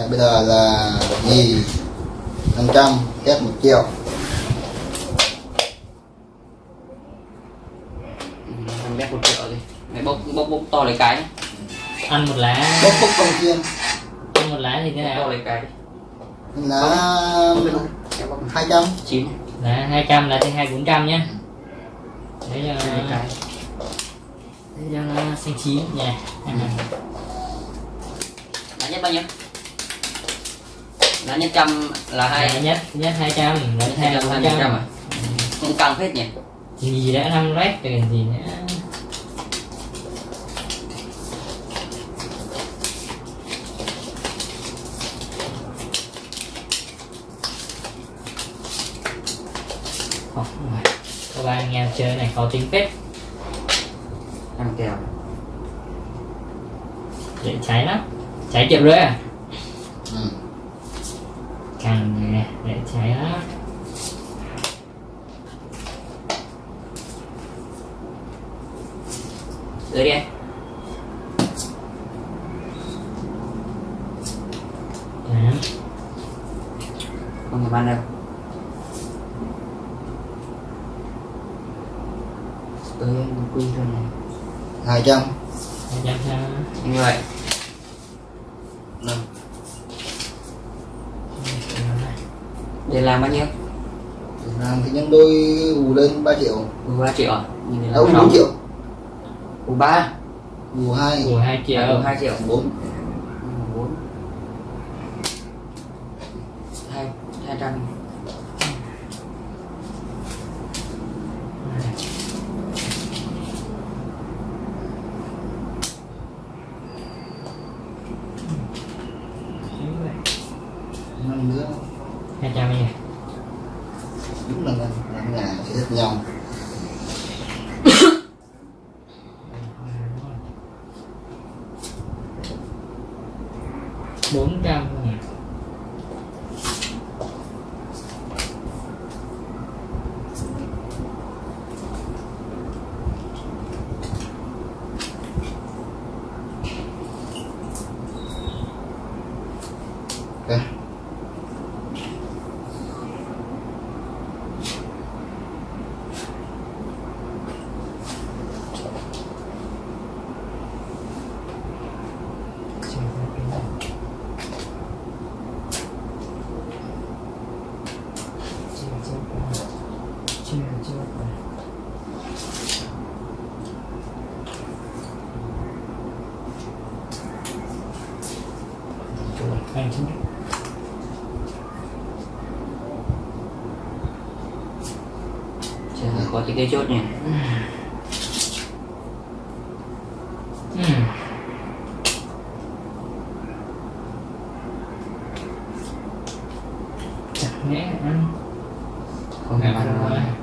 Đây, bây giờ là gì 500 kép 1 triệu. Năm mét một triệu đi. Mày bốc bốc bốc to lấy cái ăn một lá. Bốc bốc công chiên ăn một lá thì thế bốc to nào lấy cái là 200 chín. Lá 200 là trên hai bốn trăm nhá. Đấy là lấy cái. đấy là xanh chín nha. Lá nhất bao nhiêu lá nhất trăm là hai hai nhất nhất 200 lá thứ hai hai là trăm hai 400 mươi trăm. à? Cũng căng phết nhỉ? Gì đã năm rét rồi gì nữa các bạn anh em chơi này khó tính phết. Ăn kèo. Dễ cháy lắm. Cháy triệu rưỡi à càng nè để cháy lắm dưới đi anh Tám. không người ban đâu ơi anh quy thôi này 200 hai trăm sao như vậy năm để làm bao nhiêu? Làm thì nhân đôi bù lên 3 triệu. U ba triệu à? Nhìn này là đâu sáu. 4 triệu. U ba? Bù 2 của hai triệu. U hai triệu. 4 bốn hai hai trăm năm nữa hai trăm nha đúng là năm năm ngàn sẽ hết nhau bốn trăm nha ok anh chính Chờ, có cái chốt nhỉ chẳng lẽ ăn. Không ăn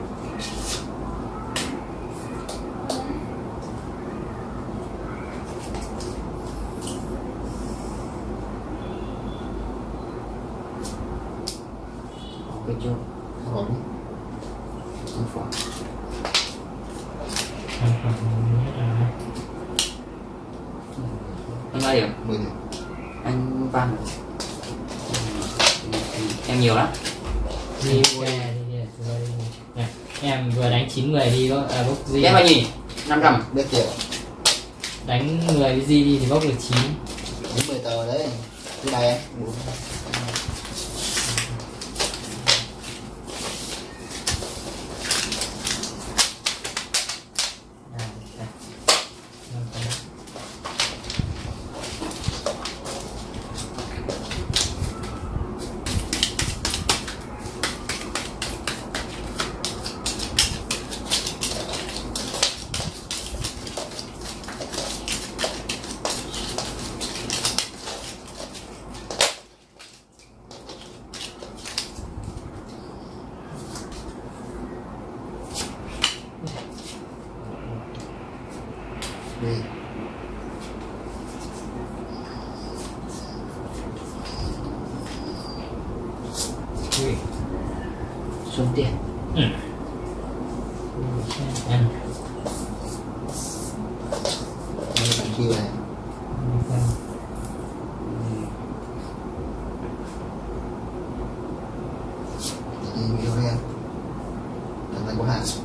25.500 biết tiền đánh người gì thì bốc được 9 that's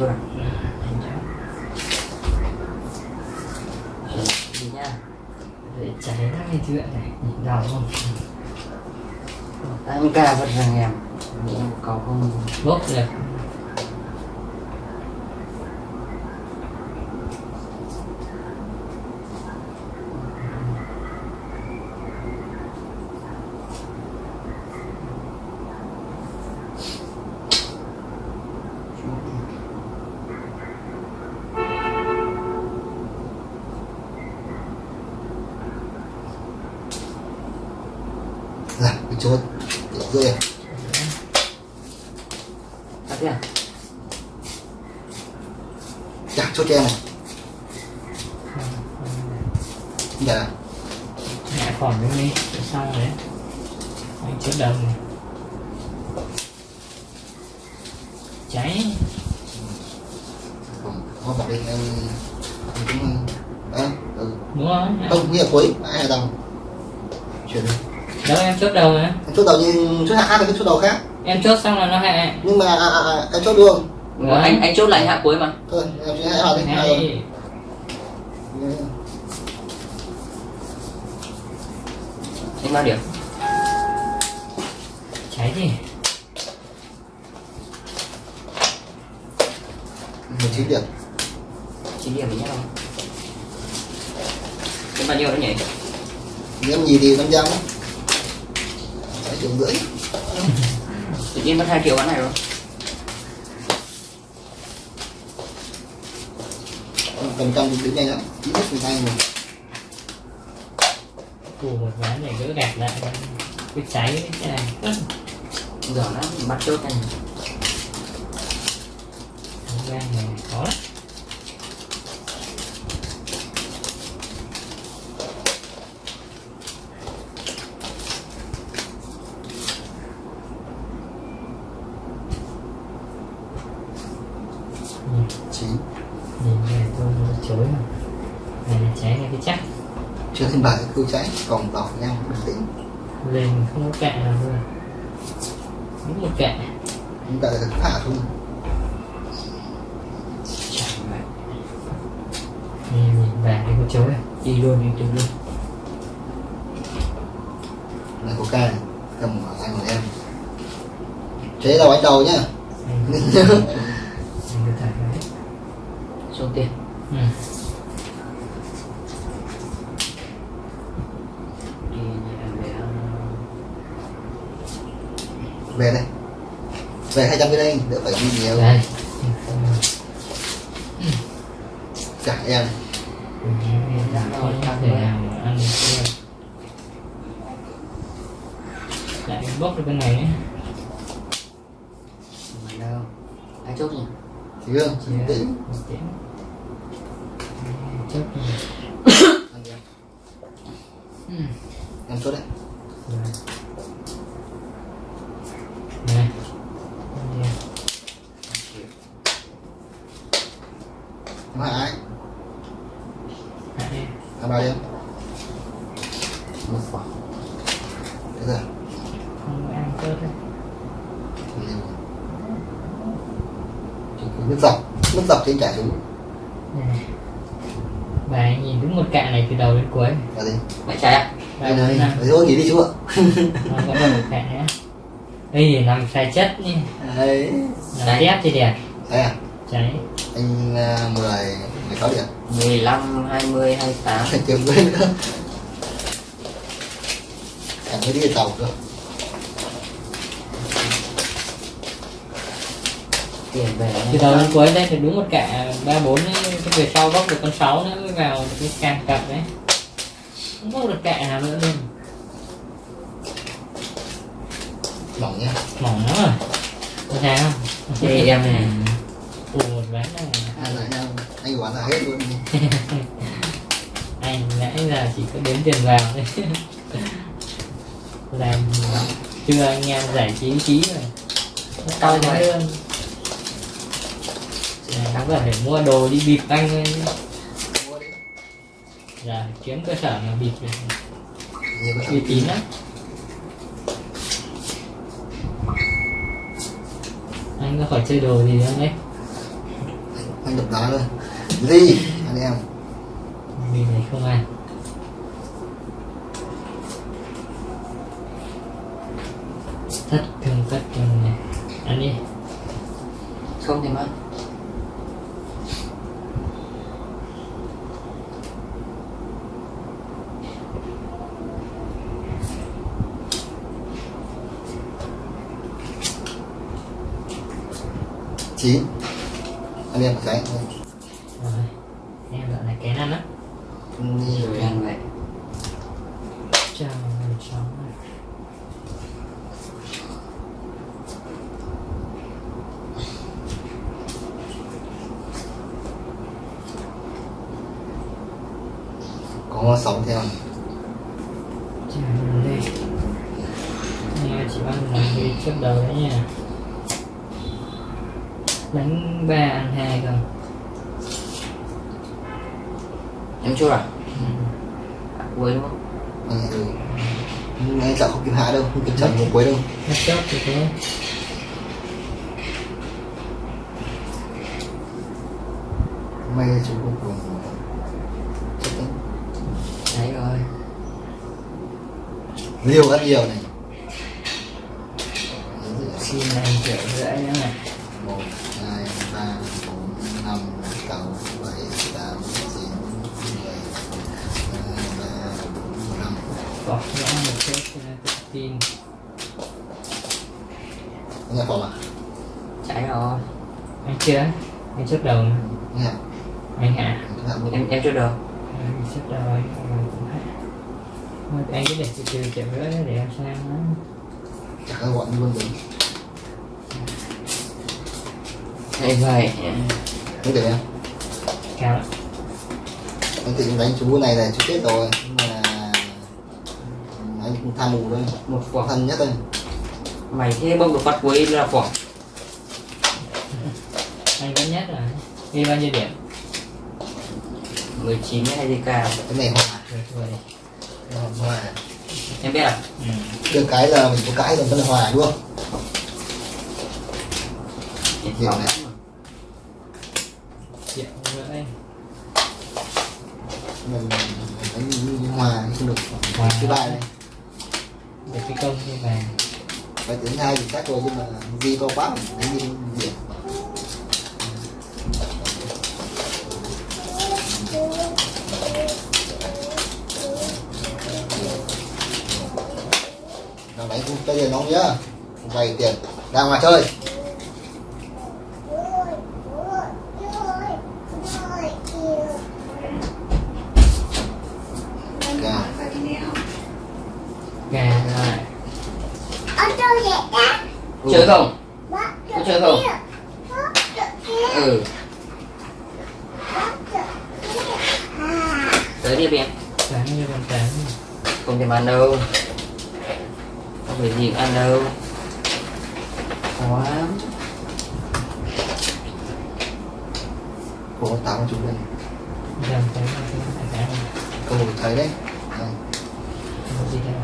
chốt à anh cháu đi nha. Để cháy lắm cái chuyện này nhìn đau không em ca vật rằng em. Cầu không? Bốc được là cái chốt để rơi tắt đi à chặt chốt cho em này dạ ngã còn cái đi xong đấy anh chốt đầu này cháy. Còn có bật đi em em cũng đấy ừ. đúng không không nghĩa là cuối ai hài đồng chuyển đi đâu em chốt đầu mà em chốt đầu nhưng chốt hạ khác thì cái chốt đầu khác. Em chốt xong là nó hại nhưng mà à, à, à, em chốt luôn. Vâng. anh anh chốt lại hạ cuối mà. Thôi em sẽ hạ đi bao điểm cháy gì một chín điểm. Chỉ điểm với nhau không cái bao nhiêu đó nhỉ? Nếu em nhìn thì năm trăm. Hai triệu rưỡi tự nhiên mất hai triệu ván này rồi. Phần trăm thì đứng nhanh lắm. Ít nhất mười hai người cù một ván này cứ đẹp lại cứ cháy cái này. Giờ nó bắt chốt Không gian này khó lắm Nhìn- chín nhìn này tôi nó chối mà này là cháy này cái chắc chưa thêm bài cứ cháy còn đỏ nhanh bình tĩnh lên không có cạn nào luôn đúng một cạn chúng ta thả xuống chẳng vậy nhìn nhìn vàng cái có chối à đi luôn đi đi luôn cầm ở tay của em. Chế đầu anh đầu nhá. Số tiền. Ừ. nhà về đây. Về hai trăm cái đây đỡ phải đi nhiều. Đây. Cả em thể nào mà ăn được luôn bốc được cái này ấy. mà đâu? Ai chốt nhỉ? Thì không bình tĩnh một tiếng chốt em. Chốt đấy. Rồi. này hỏi ai? Đi. em bao nhiêu một quả. Thế giờ không có ăn chốt đấy nhiều nước dọc nước dọc trên trả xuống này bà ấy nhìn đúng một cạn này từ đầu đến cuối. Là gì? Trai à ba đây này đấy thôi nghỉ đi chú ạ nó vẫn còn một cạn nữa. Đây thì nằm sai chất nhỉ đấy. Nằm Đấy. tép thì đẹp. Thế à? Cháy anh à, mười mười sáu điểm. 15 20 28 phải kiếm với nữa. Chẳng mới đi tàu cơ tiền về từ đầu đến cuối đây thì đúng một cả ba bốn về sau bóc được con sáu nữa mới vào được cái càng cặp đấy. Không bóc được cạn nào nữa luôn. Mỏng nhá mỏng lắm rồi. Có thấy không? Thì em này. ủ một ván này anh lại nhau. Anh quản là hết luôn. Anh nãy giờ chỉ có đếm tiền vào thôi. Làm chưa anh em giải trí trí rồi. Nó Cao vẫn phải mua đồ đi bịp anh thôi giờ kiếm cơ sở mà bịp cái uy tín lắm. Anh có khỏi chơi đồ gì không đấy anh đập đá thôi ly anh em. Vì này không ăn thất thường thất thường này ăn đi không thèm ăn chín. Anh em cái rồi em gọi là kén ăn á rồi ăn vậy chào người cháu có sống theo chào người đây nghe chỉ ăn là đi trước đầu đấy nha đánh ba ăn hai không em chưa à ừ. cuối đúng không ừ. ừ. ngay sợ không kịp hạ đâu không kịp chậm một cuối đâu hết chốt thì thế may chú cuối cùng. Đấy rồi. Liều rất nhiều này. Xin anh triệu rưỡi nữa này một hai ba bốn năm sáu bảy tám chín mười ba bốn năm. Bỏ rõ một nó tự tin. Nghe phòng à? Trái rồi. Anh chưa? Anh trước đầu mà. nghe anh hả chúng ta em em chưa được anh trước đầu anh anh cũng hả thôi anh cứ để từ từ triệu rưỡi đó để em sang nó chắc là gọi luôn đấy thế vậy không để em cao lắm anh định đánh chú này là chú chết rồi nhưng mà anh cũng tham mù thôi. Một quả. Thân nhất thôi. Mày thế bông được phát cuối là quả. Anh vẫn nhất rồi. Ghi bao nhiêu điểm? 19 hay gì cả. Cái này hòa rồi rồi hòa em biết à? Ừ. được cái là mình có cái là vẫn là hòa đúng không? Không. này. triệu rưỡi mình đánh như hòa không được Hòa. thứ ba này để cái công như vàng và thứ hai thì các cô nhưng mà di câu quá mình đi điểm nào đánh cũng bây giờ nóng nhá. Vay tiền. Ra ngoài chơi Kìa. gà rồi chơi không? Có chơi không? ừ. Tới đi em sáng như con trắng không thèm ăn đâu. Không phải gì ăn đâu. Khó lắm. Ủa, tám của chú đây cái câu thấy đấy Đây. Không có gì đâu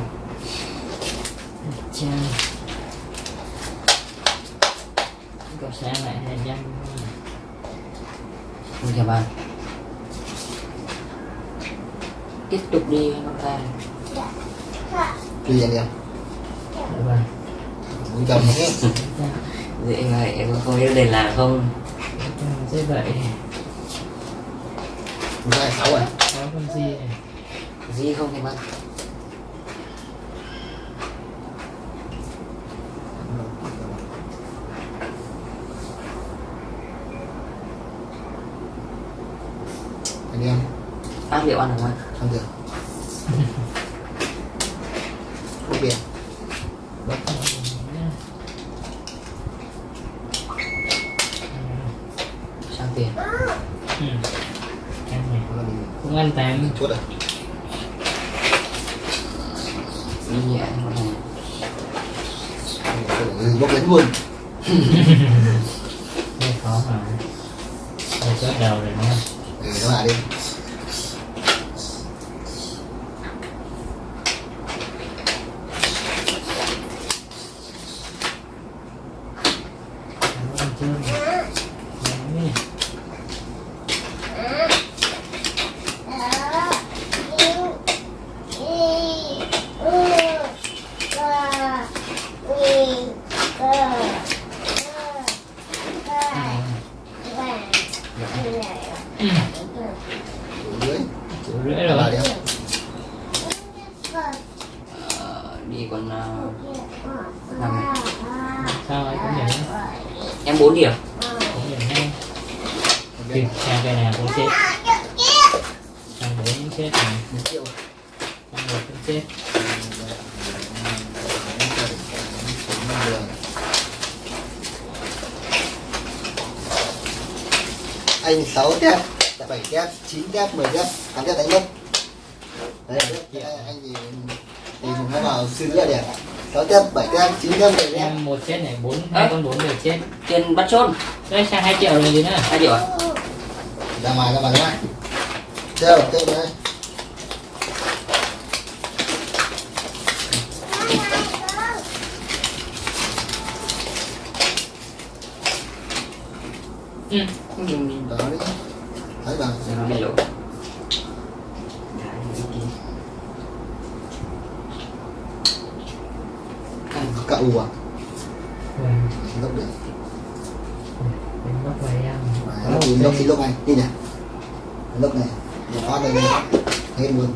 Chà Có sáng lại hai trăm không thèm ăn tiếp tục đi con ta Tùy anh em? Được rồi muốn chồng dễ vậy em không biết đền là không? Thế vậy. Chúng ta sáu rồi Có con gì này. Gì không thèm ăn anh em? Ăn liệu ăn được không không được không biển sang tiền Ừ Ăn này Đó là mình Cũng chốt rồi nhẹ bốc lấy luôn Hơi khó mà Hơi chốt đầu rồi đúng không? ừ nó lại đi Cảm ơn chưa Đấy rưỡi Bà rồi đi không? Ờ, đi còn uh, năm sao ấy cũng điểm em bốn điểm cũng điểm hay Ok. kìa sang cái nào cũng chết sang bốn cũng chết này Một triệu. sang một cũng chết anh 6 tép 7 tép 9 tép 10 tép 8 tép đánh mất đấy anh thì thì nó vào sư nữa đẹp. 6 tép 7 tép 9 tép 10 tép. Em một chết này bốn hai con bốn đều chết. Tiền bắt chôn đây sang hai triệu rồi gì nữa hai triệu à? Ra ngoài ra ngoài ra ngoài. Chơi chơi đây. Ừ. đó đi thấy bằng nó bị lỗ. Cậu à? Vâng, lốc được. Đánh bắt bài em. Lốc lốc thì lốc này đi nhỉ lốc này. Một phát đây hết luôn.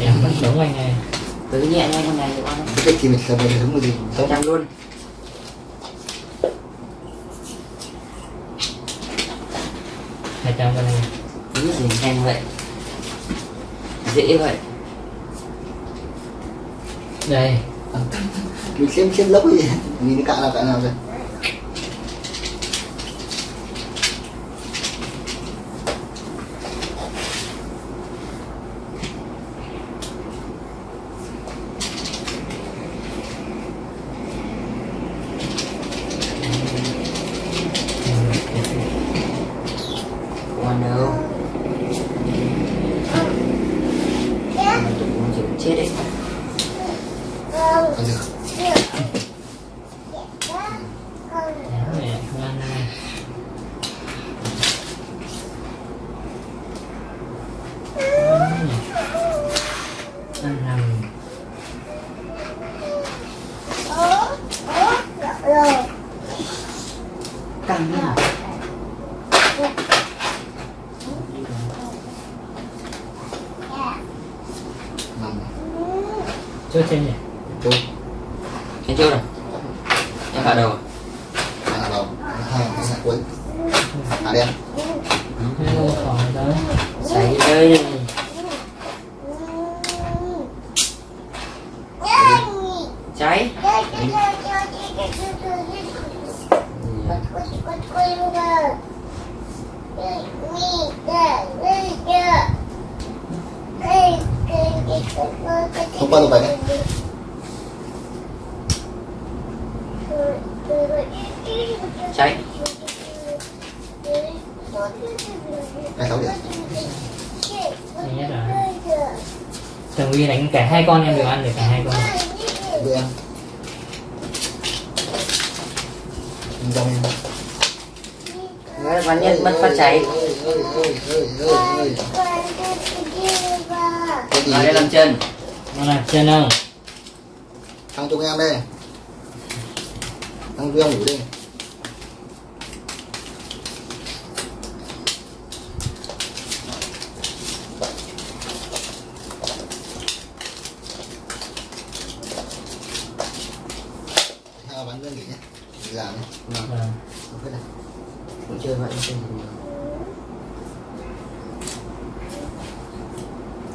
Em vẫn sống anh này cứ nhẹ nhanh con này được không cái thì mình về hướng cái gì? Sáu trăm luôn. Hai trăm cái này cái gì nhanh vậy? Dễ vậy. Đây. Mình xem xem lốc gì nhìn cái cạn nào cạn nào rồi còn đâu Tụi con chịu chết đấy còn được Đéo này ngon này Ngon nhỉ. ăn nằm căng nhá nằm chốt trên nhỉ tôi em chưa rồi em vào đầu à? hai là đầu hai là cuối à đen hai lô khỏi đó xảy rơi đây cháy không qua được vậy đấy cháy. Hai sáu điểm nhất rồi. Tường Vi đánh cả hai con em đều ăn được cả hai con. Với em. Em Đấy, văn nhất mất phát cháy. Vào đây làm chân. Nó là chân không thằng chung em đây. Thằng ông ngủ đi hai bắn lên nghỉ nhé Đi làm nhé Vâng, Vâng. không phải là cũng chơi vậy chơi gì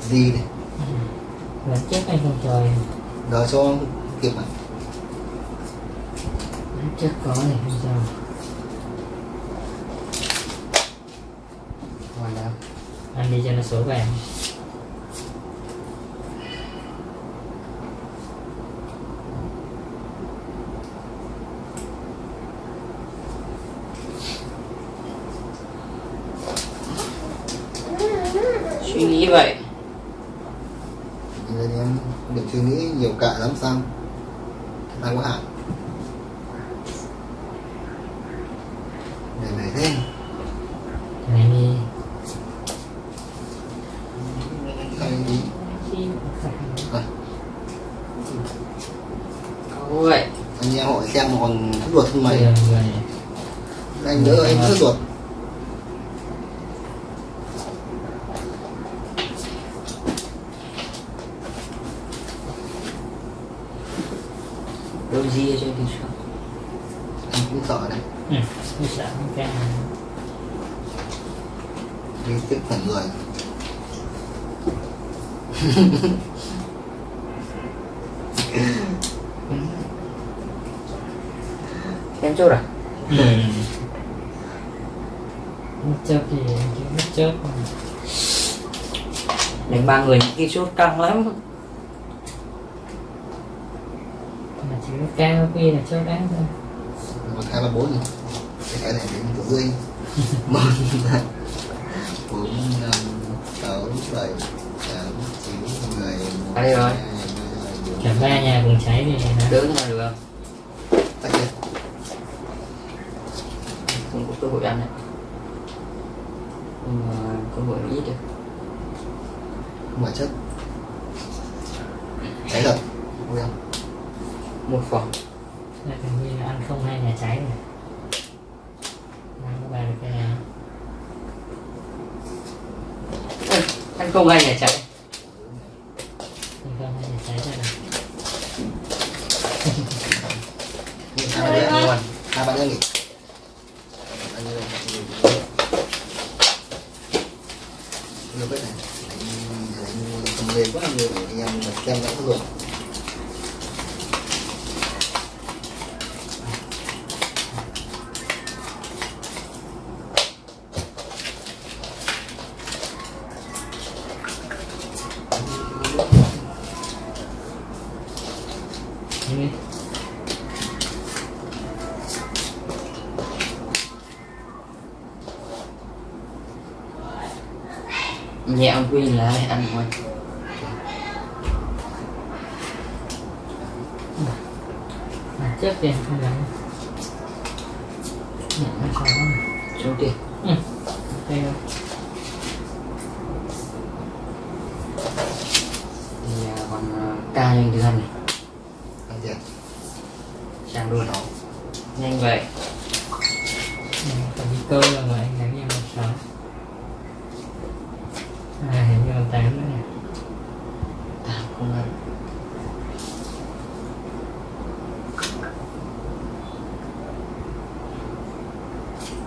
gì đây Lần trước anh không trời. Đợi cho kịp mà trước có thì không sao. Còn đâu Ăn đi cho nó số vàng phòng ruột không mày. Ừ, anh đỡ anh cứ ruột đâu gì cho thì sợ anh cũng sợ đấy. Ừ, cũng sợ cái đi tiếp cận người. em chốt à ừ Mất chớp thì chứ mất chớp. Đánh ba người những cái chốt căng lắm. Mà chỉ có cao quy là chớp đáng thôi. Một hai ba bốn cái cái này đến của rơi một hai bốn năm sáu bảy tám chín mười một đây rồi. cả ba nhà cùng cháy thì đỡ mà được không? Không có cơ hội ăn đấy nhưng mà cơ hội ít được. Không phải chất. Cháy rồi Ui không? một phòng. Là hình như là ăn không hai nhà cháy rồi. Nào có bà được cái nào? Ăn không hay nhà chạy Ăn không hai nhà cháy ra rồi hai ba đứa luôn hai ba đứa nghỉ Anh như đây, Nhiều cái này Đánh- đánh không lên quá nhiều để anh em mà xem đã có rồi Như đi nhẹ ông quy là ăn ngoài mà trước tiền không lắm Nhẹ nó khó này xuống tiền Ừ Ok không thì à, còn à, ca nhanh thứ hai này Ăn tiền sang luôn đó nhanh vậy Ừ, Còn đi cơ là mà anh đánh em một sáu À hình như còn tám nữa nè tám không ăn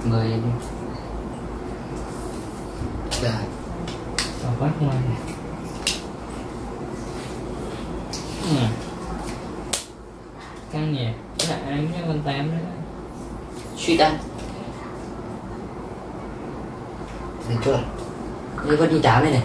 mời đi Dạ. Còn bắt ngoài này Ừ. Căng nhỉ Dạ anh với con tám nữa suy ăn Đi chưa? đây có đi tám đây này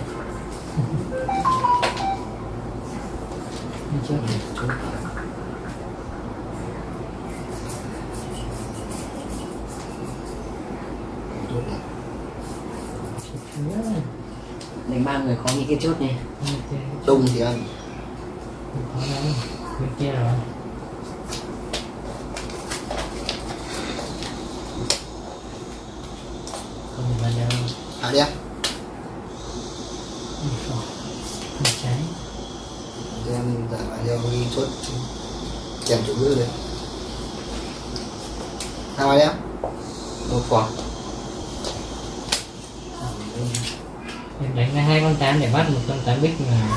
cái chốt này. Đông thì ăn. Không Bên kia rồi Không vào đâu À đi em cháy em giả lại cho đi dạ, chốt. Kèm chủ ngữ đấy Hai ba đi một quả em đánh hai tám để bắt một con tám bích mà.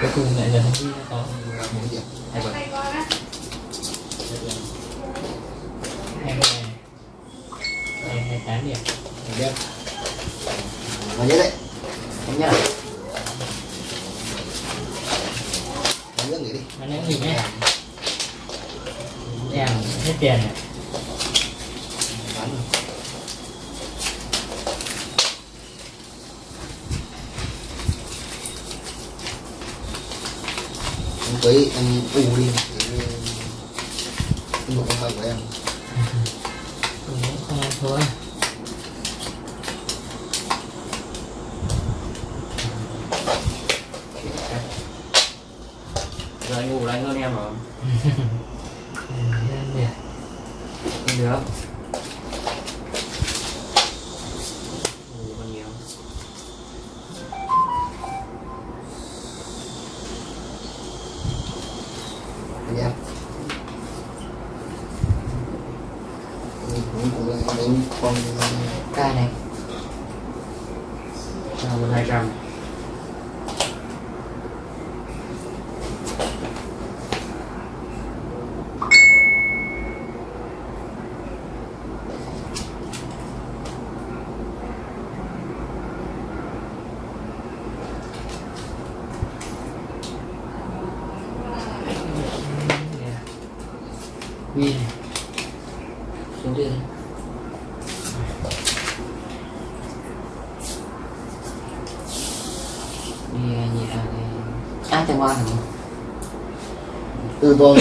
Cuối cùng lại là thằng Duy nó có hai em này em hai tám điểm Đi em Và nhớ đấy em nhá Và nhớ nghỉ đi. Nếu nghỉ nhé? Em hết tiền này Tới em u đi. Một con mày của em. Không thua giờ anh ngủ đánh hơn em rồi. Được ngủ còn nhiều Anh em Em cũng cũng là đánh con ca này cho một hai trăm quy này xuống đi đi à, nhẹ à à chẳng qua hả từ tôi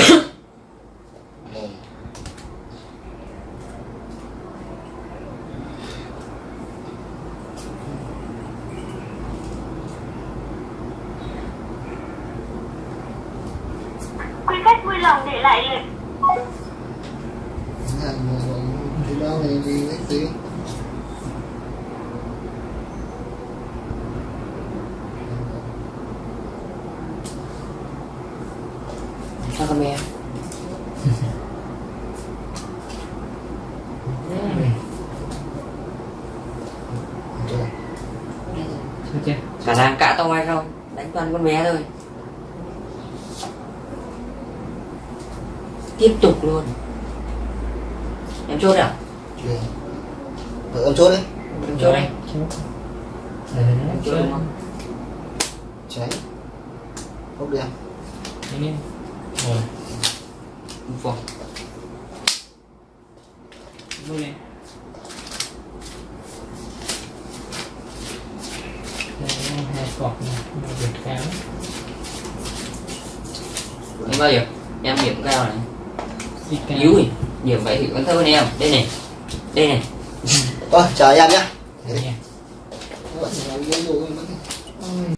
Quý khách vui lòng để lại lịch thì đâu thì gì đấy gì sao con bé chưa chưa khả năng cả tông hay không? Đánh toàn con bé thôi. Tiếp tục luôn. Em chốt à chưa Ờ, ông chốt đấy em chốt đây chốt em chốt đúng không cháy. Hốc đen. Rồi. Vòng vui lên này một việt kháng. Em bao giờ? Em điểm cao này yếu rồi điểm vậy thì con thơ em. Đây này. Đây này. Thôi, chào em nhé